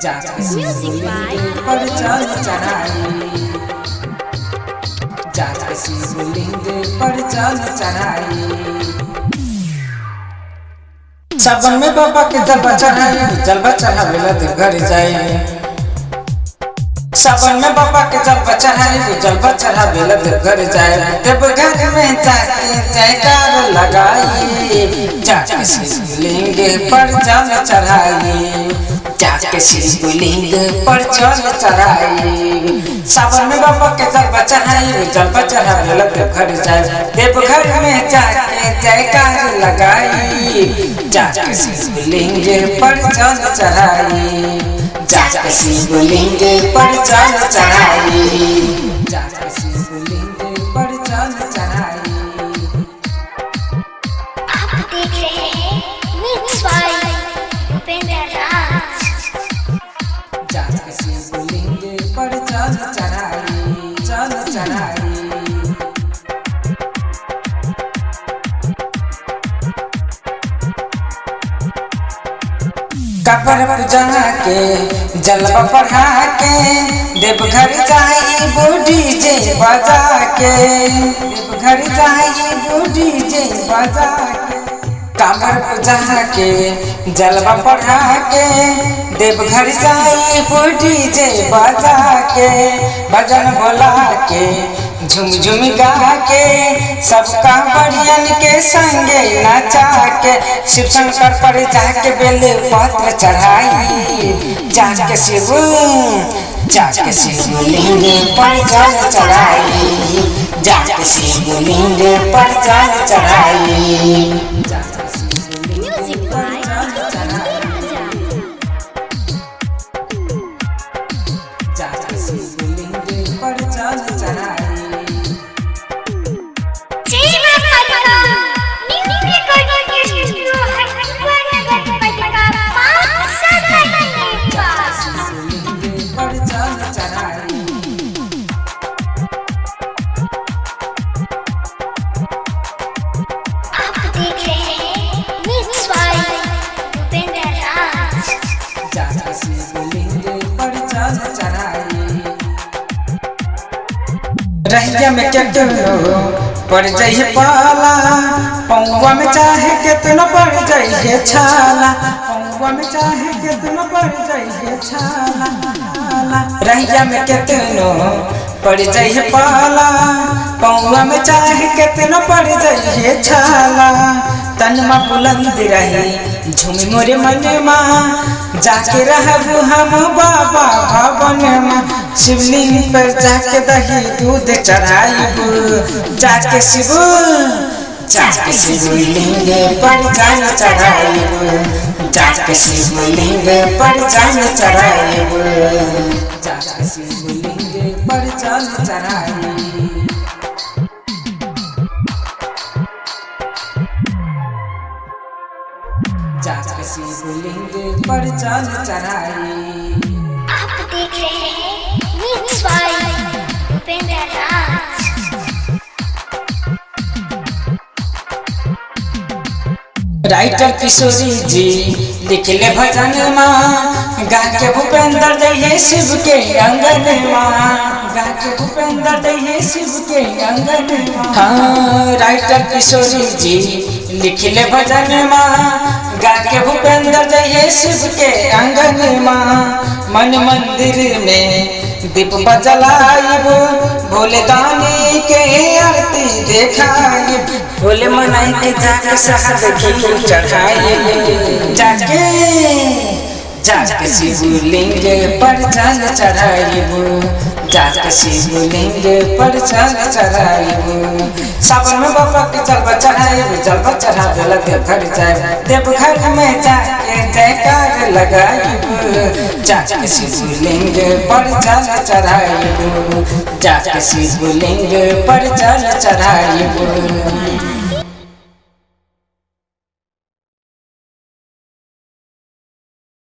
Music पर चल चढ़ाई। जाके शिवलिंग पर चल चढ़ाई। सबन में बाबा के जलवा चढ़ाई जलवा चढ़ावेला देव घर जाई सबन में बाबा के जलवा चढ़ाई जलवा चढ़ावेला देव घर जाए। देव घर में जाके जयकार लगाई। जाके शिवलिंग पर जल चढ़ाई। जाके शिवलिंग पर चल चढ़ाई। सावन में बाबा के जलवा बचाई जल बचा देव घर जाए देव घर में जाके जयकार लगाई। जाके शिवलिंग पर चल चढ़ाई। जाके शिवलिंग पर चल चढ़ाई। कबर के पढ़ा के देवघर जाई बूढ़ी जे बजा के देवघर जाई बूढ़ी जे बजा के के जलवा पढ़ा के देवघर जाई बूढ़ी जे बजा के भजन बोला के झुम झुम गा के, सबका बढ़ियन के संगे नचा के शिव शंकर पर जाके बेल पत्र चढ़ाई। जाके शिव, जाके शिवलिंग पर जल चढ़ाई। जाके शिवलिंग पर जल चढ़ाई। रहिया में क्या करो पड़ जाइए पाला, पौवा में चाहे कितना पड़ जाइए छाला, पौवा में चाहे कितना पड़ जाइए छाला रहिया में कितनो पड़ जाइए पाला, पौवा में चाहे कितना पड़ जाइए छाला। तनमा बुलंद रही झूमी मोरे मन माँ जाके रहबू हम बाबा भवन माँ। शिवलिंग पर जाके दही दूध चढ़ाइबू। जाके शिव, जाके शिवलिंग पर जान चढ़ाइबू। जाके शिवलिंग पर जान चढ़ाइबू। जाके शिवलिंग पर जान चढ़ाइबू। शिवलिंग पर जल चढ़ाई। आप देख रहे हैं राइटर किशोरी जी लिखले भजन माँ। गा के भूपेंद्र जइए शिव के अंगन माँ। गा के भूपेंद्र जइए शिव के अंगन माँ। हाँ राइटर किशोरी जी लिखले भजन माँ। शिव के अंगन माँ, मन मंदिर में दीप बजलाइब। भोले दानी के आरती देखाइब। भोले मनाई के जाके शहद घी चढ़ाइब। जाके जाके शिवलिंग पर जल चढ़ाइब। जाके शिवलिंग पर जल चढ़ाइब। सावन में बाबा के जलवा चढ़ाइब, जलवा चढ़ा देला घर जाए देव घर में जाके जयकार लगाइब। जाके शिवलिंग पर जल चढ़ाइब। जाके शिवलिंग पर जल चढ़ाइब।